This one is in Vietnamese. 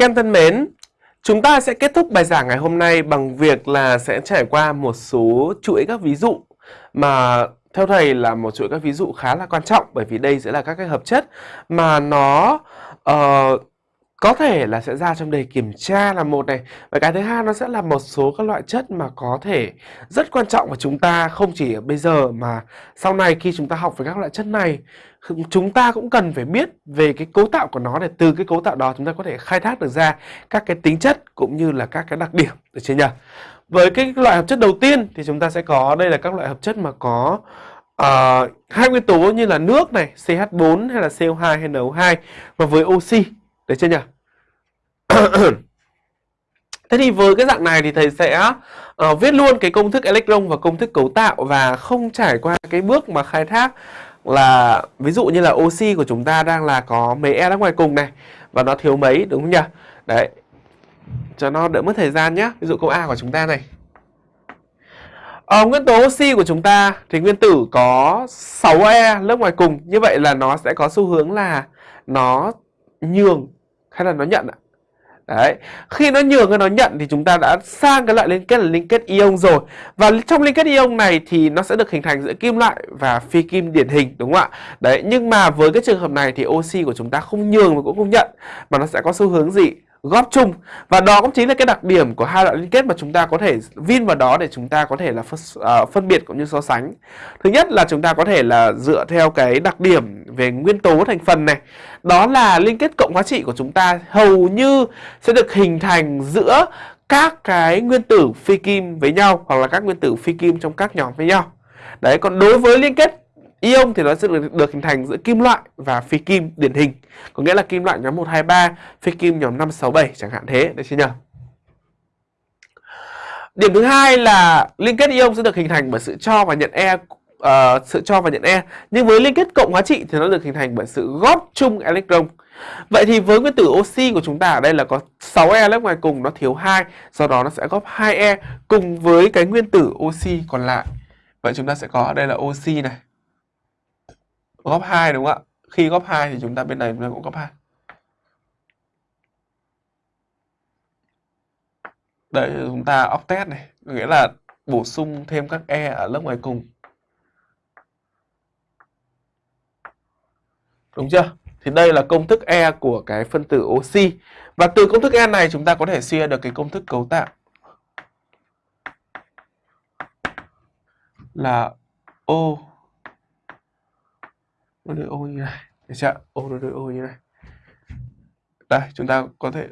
Các em thân mến, chúng ta sẽ kết thúc bài giảng ngày hôm nay bằng việc là sẽ trải qua một số chuỗi các ví dụ mà theo thầy là một chuỗi các ví dụ khá là quan trọng bởi vì đây sẽ là các cái hợp chất mà nó uh, có thể là sẽ ra trong đề kiểm tra là một này và cái thứ hai nó sẽ là một số các loại chất mà có thể rất quan trọng của chúng ta không chỉ ở bây giờ mà sau này khi chúng ta học về các loại chất này chúng ta cũng cần phải biết về cái cấu tạo của nó để từ cái cấu tạo đó chúng ta có thể khai thác được ra các cái tính chất cũng như là các cái đặc điểm được chưa nhỉ? Với cái loại hợp chất đầu tiên thì chúng ta sẽ có đây là các loại hợp chất mà có uh, hai nguyên tố như là nước này, CH4 hay là CO2 hay NO2 và với oxy được chưa nhỉ? Thế thì với cái dạng này thì thầy sẽ uh, viết luôn cái công thức electron và công thức cấu tạo và không trải qua cái bước mà khai thác là ví dụ như là oxy của chúng ta đang là có mấy e đang ngoài cùng này và nó thiếu mấy đúng không nhỉ? Đấy. Cho nó đỡ mất thời gian nhé. Ví dụ câu A của chúng ta này. Ở nguyên tố oxy của chúng ta thì nguyên tử có 6e lớp ngoài cùng. Như vậy là nó sẽ có xu hướng là nó nhường hay là nó nhận ạ? Đấy. Khi nó nhường hay nó nhận thì chúng ta đã sang cái loại liên kết là liên kết ion rồi. Và trong liên kết ion này thì nó sẽ được hình thành giữa kim loại và phi kim điển hình đúng không ạ? Đấy, nhưng mà với cái trường hợp này thì oxy của chúng ta không nhường và cũng không nhận mà nó sẽ có xu hướng gì? Góp chung. Và đó cũng chính là cái đặc điểm của hai loại liên kết mà chúng ta có thể vin vào đó để chúng ta có thể là phân, uh, phân biệt cũng như so sánh. Thứ nhất là chúng ta có thể là dựa theo cái đặc điểm về nguyên tố thành phần này. Đó là liên kết cộng hóa trị của chúng ta hầu như sẽ được hình thành giữa các cái nguyên tử phi kim với nhau hoặc là các nguyên tử phi kim trong các nhóm với nhau. Đấy còn đối với liên kết Ion thì nó sẽ được, được hình thành giữa kim loại và phi kim điển hình. Có nghĩa là kim loại nhóm 123, phi kim nhóm 567 chẳng hạn thế, được chưa nhỉ? Điểm thứ hai là liên kết ion sẽ được hình thành bởi sự cho và nhận e uh, sự cho và nhận e. Nhưng với liên kết cộng hóa trị thì nó được hình thành bởi sự góp chung electron. Vậy thì với nguyên tử oxy của chúng ta ở đây là có 6e lớp ngoài cùng nó thiếu 2, do đó nó sẽ góp 2e cùng với cái nguyên tử oxy còn lại. Vậy chúng ta sẽ có ở đây là oxy này góp 2 đúng không ạ? Khi góp 2 thì chúng ta bên này chúng ta cũng góp 2. Đấy chúng ta octet này, nghĩa là bổ sung thêm các e ở lớp ngoài cùng. Đúng chưa? Thì đây là công thức E của cái phân tử oxy. Và từ công thức E này chúng ta có thể suy ra được cái công thức cấu tạo. Là O ô như này. Được chưa ô nó đôi ô như này. Đây, chúng ta có thể